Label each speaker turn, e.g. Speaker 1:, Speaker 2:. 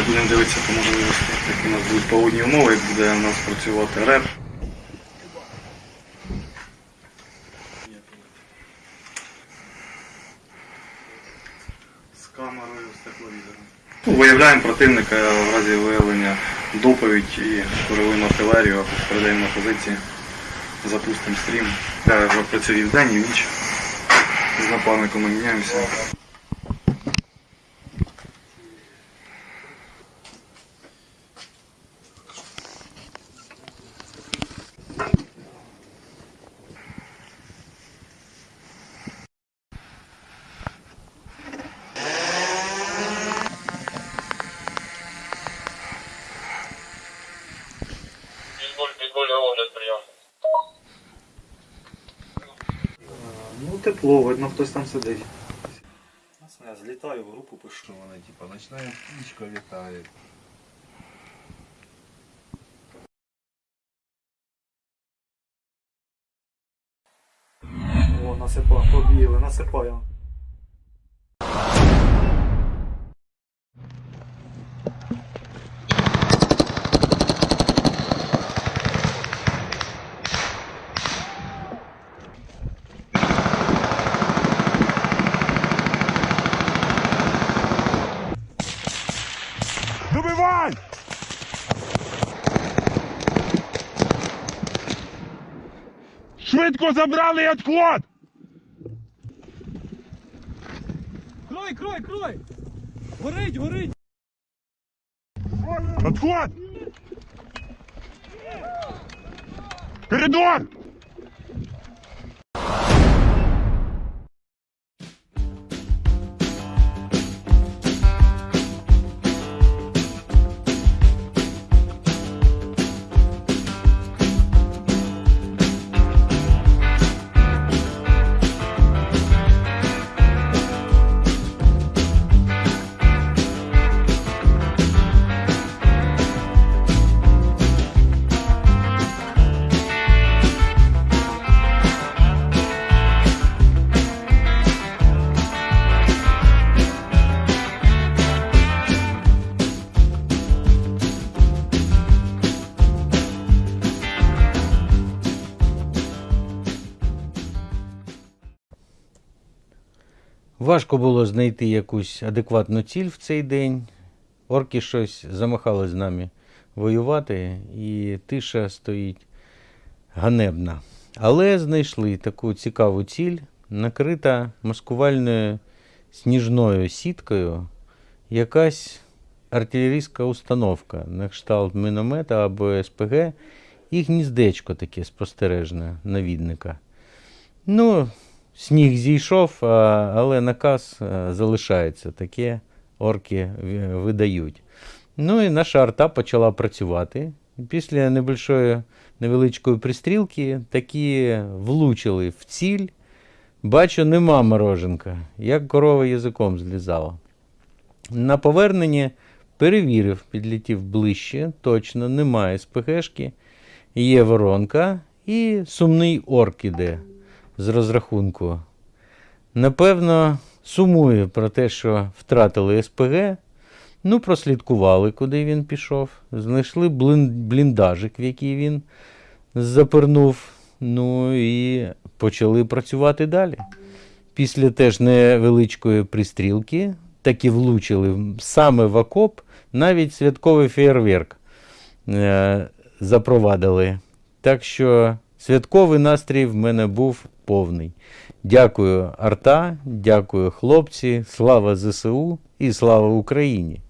Speaker 1: ще будемо дивитися по можливості, як у нас будуть погодні умови, як буде у нас працювати реп. З камерою, з тепловізором. Ну, Виявляємо противника в разі виявлення доповідь і корелуємо артилерію, передаємо на позиції, запустимо стрім. Я вже працюю і в ніч. З напарником ми міняємося. Тепло, видно, хтось там сидить.
Speaker 2: Я злітаю в групу, пишу, вони типу, ночна птичка літає.
Speaker 1: О, насипав, побігли, насипаємо.
Speaker 3: Добивай! Швидко забрали відход!
Speaker 4: Крой, крой, крой! Горить, горить!
Speaker 3: Отход! Коридор!
Speaker 5: Важко було знайти якусь адекватну ціль в цей день. Орки щось замахали з нами воювати, і тиша стоїть ганебна. Але знайшли таку цікаву ціль, накрита маскувальною сніжною сіткою, якась артилерійська установка на кшталт міномета або СПГ, і гніздечко таке спостережне навідника. Ну, Сніг зійшов, а, але наказ а, залишається. Таке орки видають. Ну і наша арта почала працювати. Після небольшої невеличкої пристрілки такі влучили в ціль. Бачу, нема мороженка, як корова язиком злізала. На поверненні перевірив, підлетів ближче, точно немає СПГшки, є воронка і сумний орк іде з розрахунку. Напевно, сумує про те, що втратили СПГ. Ну, прослідкували, куди він пішов. Знайшли бліндажик, в який він запернув. Ну і почали працювати далі. Після теж невеличкої пристрілки таки влучили саме в окоп, навіть святковий фейерверк е, запровадили. Так що святковий настрій в мене був повний. Дякую, Арта, дякую, хлопці, слава ЗСУ і слава Україні!